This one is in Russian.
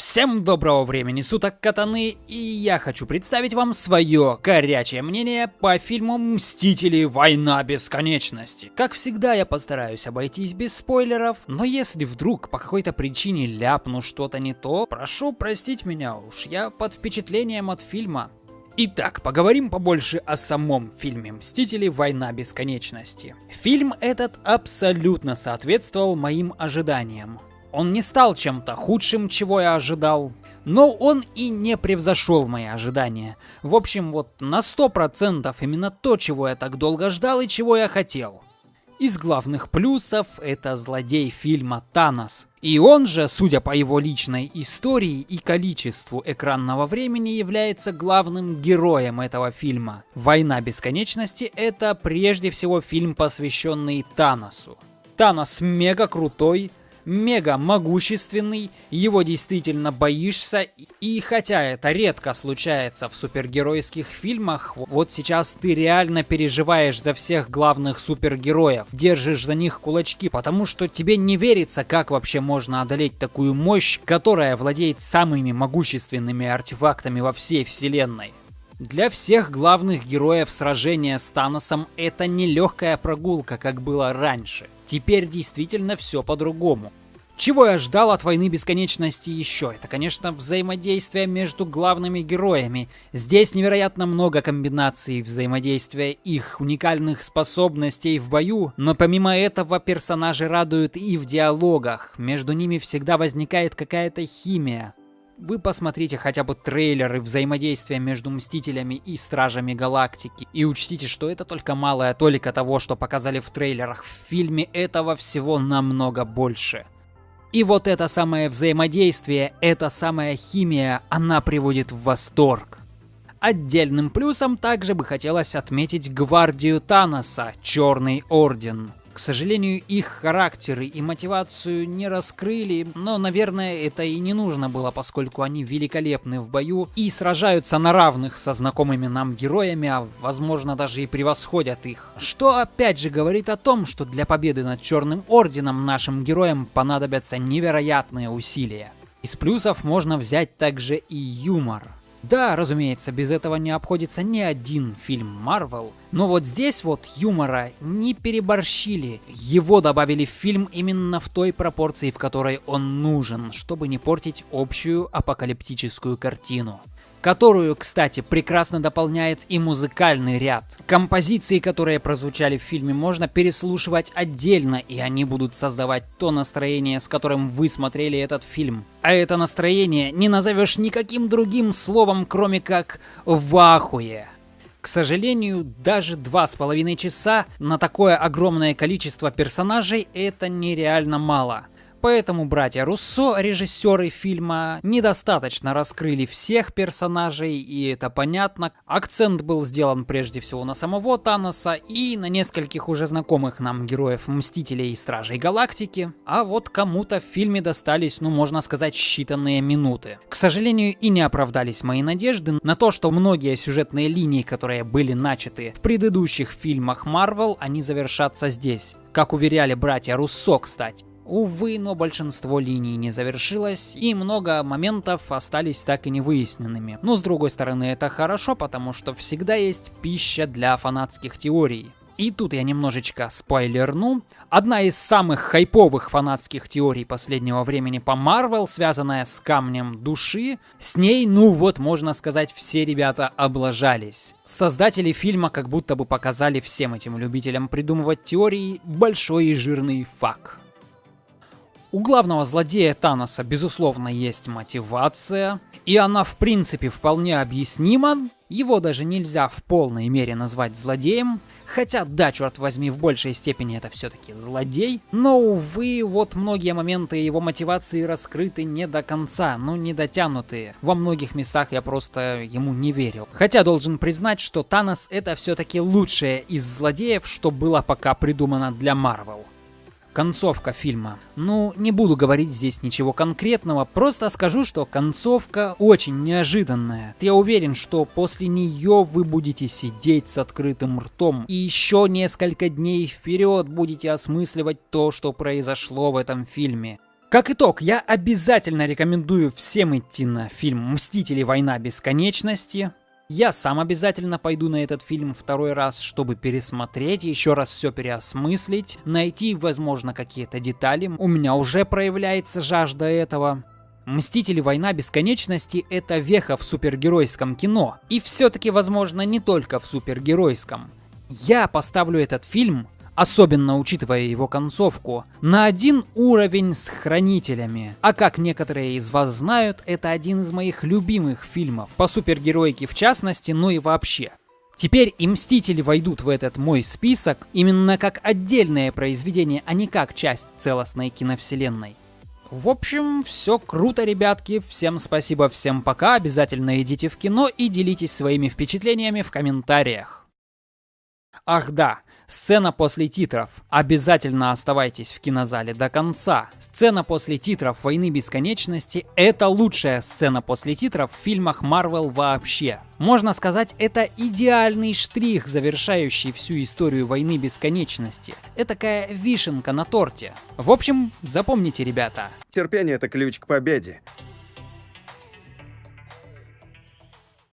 Всем доброго времени суток, катаны, и я хочу представить вам свое горячее мнение по фильму «Мстители. Война бесконечности». Как всегда, я постараюсь обойтись без спойлеров, но если вдруг по какой-то причине ляпну что-то не то, прошу простить меня уж, я под впечатлением от фильма. Итак, поговорим побольше о самом фильме «Мстители. Война бесконечности». Фильм этот абсолютно соответствовал моим ожиданиям. Он не стал чем-то худшим, чего я ожидал, но он и не превзошел мои ожидания. В общем, вот на 100% именно то, чего я так долго ждал и чего я хотел. Из главных плюсов это злодей фильма Танос. И он же, судя по его личной истории и количеству экранного времени, является главным героем этого фильма. «Война бесконечности» — это прежде всего фильм, посвященный Таносу. Танос мега крутой, мега могущественный, его действительно боишься, и хотя это редко случается в супергеройских фильмах, вот сейчас ты реально переживаешь за всех главных супергероев, держишь за них кулачки, потому что тебе не верится, как вообще можно одолеть такую мощь, которая владеет самыми могущественными артефактами во всей вселенной. Для всех главных героев сражения с Таносом это не легкая прогулка, как было раньше. Теперь действительно все по-другому. Чего я ждал от войны бесконечности еще? Это, конечно, взаимодействие между главными героями. Здесь невероятно много комбинаций взаимодействия их уникальных способностей в бою, но помимо этого персонажи радуют и в диалогах. Между ними всегда возникает какая-то химия. Вы посмотрите хотя бы трейлеры взаимодействия между Мстителями и Стражами Галактики. И учтите, что это только малая толика того, что показали в трейлерах. В фильме этого всего намного больше. И вот это самое взаимодействие, эта самая химия, она приводит в восторг. Отдельным плюсом также бы хотелось отметить гвардию Таноса, Черный Орден. К сожалению, их характеры и мотивацию не раскрыли, но, наверное, это и не нужно было, поскольку они великолепны в бою и сражаются на равных со знакомыми нам героями, а возможно даже и превосходят их. Что опять же говорит о том, что для победы над Черным Орденом нашим героям понадобятся невероятные усилия. Из плюсов можно взять также и юмор. Да, разумеется, без этого не обходится ни один фильм Marvel, но вот здесь вот юмора не переборщили. Его добавили в фильм именно в той пропорции, в которой он нужен, чтобы не портить общую апокалиптическую картину которую, кстати, прекрасно дополняет и музыкальный ряд. Композиции, которые прозвучали в фильме, можно переслушивать отдельно, и они будут создавать то настроение, с которым вы смотрели этот фильм. А это настроение не назовешь никаким другим словом, кроме как «вахуе». К сожалению, даже два с половиной часа на такое огромное количество персонажей это нереально мало. Поэтому братья Руссо, режиссеры фильма, недостаточно раскрыли всех персонажей, и это понятно. Акцент был сделан прежде всего на самого Таноса и на нескольких уже знакомых нам героев Мстителей и Стражей Галактики. А вот кому-то в фильме достались, ну можно сказать, считанные минуты. К сожалению, и не оправдались мои надежды на то, что многие сюжетные линии, которые были начаты в предыдущих фильмах Marvel, они завершатся здесь. Как уверяли братья Руссо, кстати. Увы, но большинство линий не завершилось, и много моментов остались так и не выясненными. Но с другой стороны, это хорошо, потому что всегда есть пища для фанатских теорий. И тут я немножечко спойлерну. Одна из самых хайповых фанатских теорий последнего времени по Марвел, связанная с камнем души, с ней, ну вот, можно сказать, все ребята облажались. Создатели фильма как будто бы показали всем этим любителям придумывать теории большой и жирный факт. У главного злодея Таноса, безусловно, есть мотивация, и она в принципе вполне объяснима. Его даже нельзя в полной мере назвать злодеем, хотя, да, черт возьми, в большей степени это все-таки злодей. Но, увы, вот многие моменты его мотивации раскрыты не до конца, ну не дотянутые. Во многих местах я просто ему не верил. Хотя должен признать, что Танос это все-таки лучшее из злодеев, что было пока придумано для Марвел. Концовка фильма. Ну, не буду говорить здесь ничего конкретного, просто скажу, что концовка очень неожиданная. Я уверен, что после нее вы будете сидеть с открытым ртом и еще несколько дней вперед будете осмысливать то, что произошло в этом фильме. Как итог, я обязательно рекомендую всем идти на фильм «Мстители. Война бесконечности». Я сам обязательно пойду на этот фильм второй раз, чтобы пересмотреть, еще раз все переосмыслить, найти, возможно, какие-то детали. У меня уже проявляется жажда этого. Мстители Война Бесконечности — это веха в супергеройском кино. И все-таки, возможно, не только в супергеройском. Я поставлю этот фильм особенно учитывая его концовку, на один уровень с Хранителями. А как некоторые из вас знают, это один из моих любимых фильмов, по супергеройке в частности, но и вообще. Теперь и Мстители войдут в этот мой список именно как отдельное произведение, а не как часть целостной киновселенной. В общем, все круто, ребятки. Всем спасибо, всем пока. Обязательно идите в кино и делитесь своими впечатлениями в комментариях. Ах да, Сцена после титров. Обязательно оставайтесь в кинозале до конца. Сцена после титров «Войны бесконечности» — это лучшая сцена после титров в фильмах Marvel вообще. Можно сказать, это идеальный штрих, завершающий всю историю войны бесконечности. Это такая вишенка на торте. В общем, запомните, ребята. Терпение — это ключ к победе.